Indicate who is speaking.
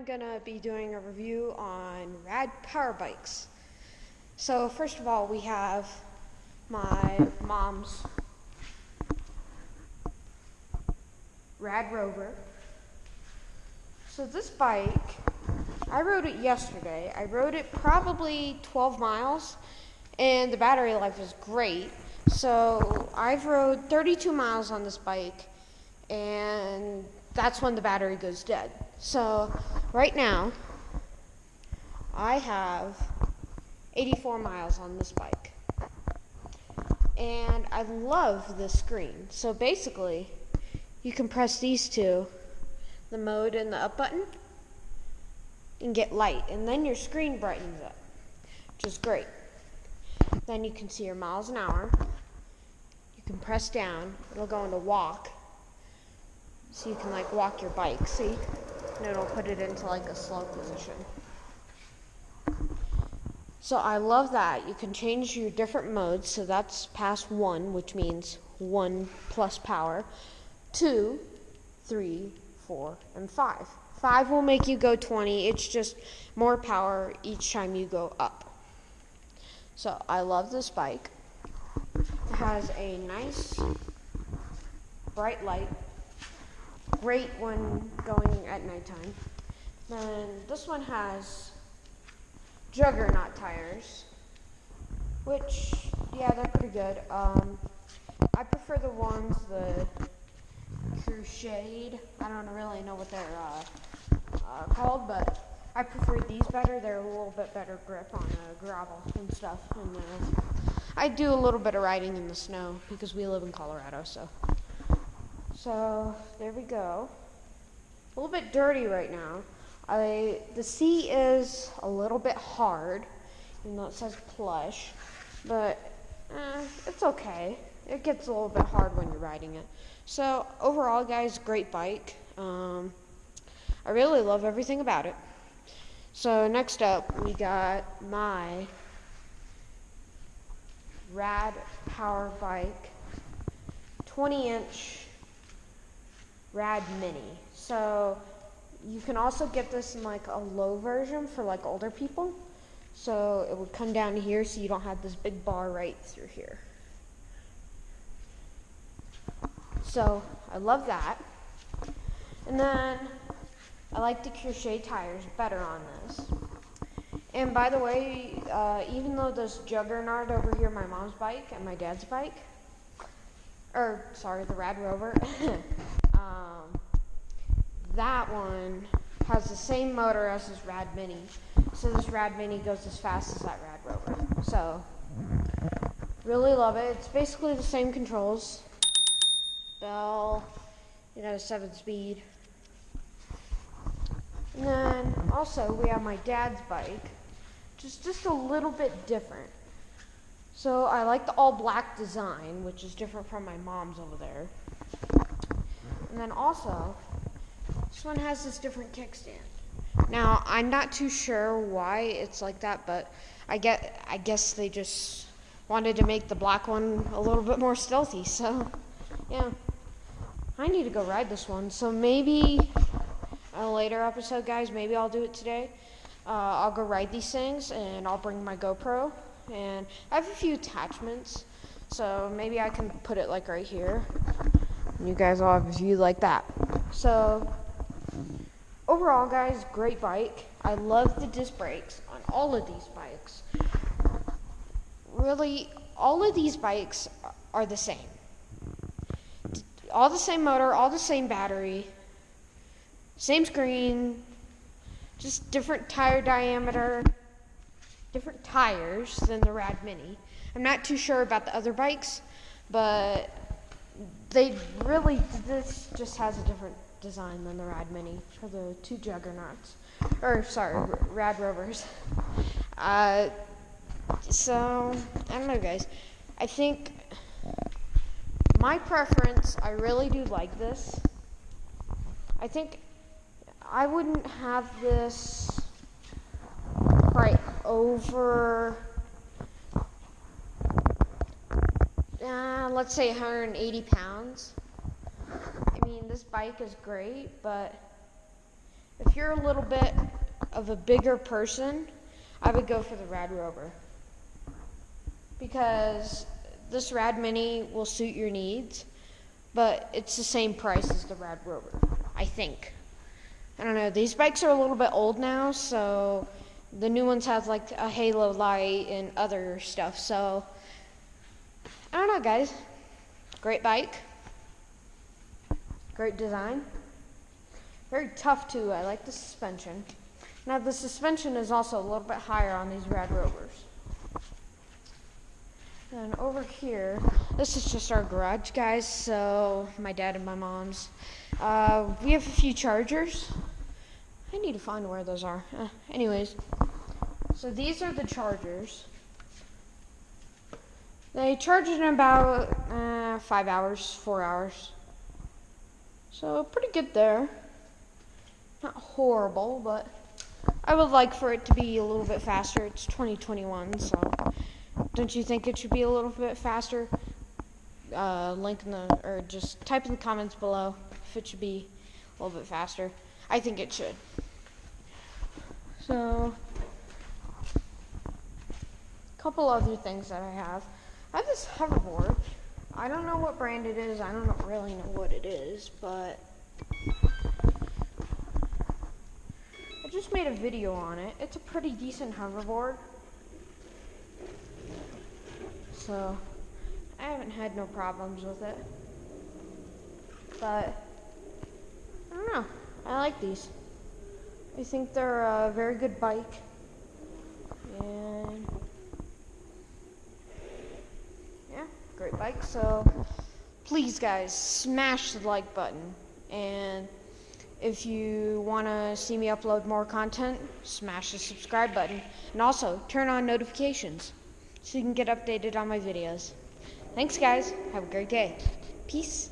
Speaker 1: I'm gonna be doing a review on rad power bikes. So first of all, we have my mom's Rad Rover. So this bike, I rode it yesterday. I rode it probably 12 miles, and the battery life is great. So I've rode 32 miles on this bike, and that's when the battery goes dead. So right now, I have 84 miles on this bike. And I love the screen. So basically, you can press these two, the mode and the up button, and get light. And then your screen brightens up, which is great. Then you can see your miles an hour. You can press down, it'll go into walk. So you can like walk your bike, see? And it'll put it into like a slow position. So I love that. You can change your different modes. So that's past one, which means one plus power. Two, three, four, and five. Five will make you go 20. It's just more power each time you go up. So I love this bike. It has a nice bright light. Great one going at nighttime. Then this one has Juggernaut tires, which, yeah, they're pretty good. Um, I prefer the ones, the Krusade. I don't really know what they're uh, uh, called, but I prefer these better. They're a little bit better grip on uh, gravel and stuff. And uh, I do a little bit of riding in the snow because we live in Colorado, so. So there we go. A little bit dirty right now. I, the seat is a little bit hard, even though it says plush, but eh, it's okay. It gets a little bit hard when you're riding it. So overall, guys, great bike. Um, I really love everything about it. So next up, we got my Rad Power Bike 20 inch Rad Mini. So you can also get this in like a low version for like older people. So it would come down here so you don't have this big bar right through here. So I love that. And then I like the Krusade tires better on this. And by the way, uh, even though this Juggernaut over here, my mom's bike and my dad's bike, or sorry, the Rad Rover, that one has the same motor as this Rad Mini. So this Rad Mini goes as fast as that Rad Rover. So, really love it. It's basically the same controls. Bell, it has seven speed. And then also we have my dad's bike, just just a little bit different. So I like the all black design, which is different from my mom's over there. And then also, this one has this different kickstand. Now, I'm not too sure why it's like that, but I get I guess they just wanted to make the black one a little bit more stealthy. So, yeah. I need to go ride this one. So maybe a later episode, guys, maybe I'll do it today. Uh, I'll go ride these things and I'll bring my GoPro. And I have a few attachments, so maybe I can put it like right here. And you guys will have a view like that. So overall, guys, great bike. I love the disc brakes on all of these bikes. Really, all of these bikes are the same all the same motor, all the same battery, same screen, just different tire diameter, different tires than the Rad Mini. I'm not too sure about the other bikes, but they really, this just has a different design than the Rad Mini for the two juggernauts. Or, sorry, Rad Rovers. Uh, so, I don't know, guys. I think my preference, I really do like this. I think I wouldn't have this right over, uh, let's say 180 pounds. This bike is great, but if you're a little bit of a bigger person, I would go for the Rad Rover. Because this Rad Mini will suit your needs, but it's the same price as the Rad Rover, I think. I don't know, these bikes are a little bit old now, so the new ones have like a halo light and other stuff, so I don't know, guys. Great bike. Great design. Very tough too. I like the suspension. Now the suspension is also a little bit higher on these Rad Rovers. And over here, this is just our garage, guys. So my dad and my mom's. Uh, we have a few chargers. I need to find where those are. Uh, anyways, so these are the chargers. They charge in about uh, five hours, four hours. So pretty good there. Not horrible, but I would like for it to be a little bit faster. It's 2021, so don't you think it should be a little bit faster? Uh, link in the, or just type in the comments below if it should be a little bit faster. I think it should. So, a couple other things that I have. I have this hoverboard. I don't know what brand it is. I don't really know what it is, but I just made a video on it. It's a pretty decent hoverboard. So, I haven't had no problems with it. But, I don't know. I like these. I think they're a very good bike. And, yeah, great bike. So, please, guys, smash the like button. And, if you want to see me upload more content, smash the subscribe button. And also, turn on notifications so you can get updated on my videos. Thanks, guys. Have a great day. Peace.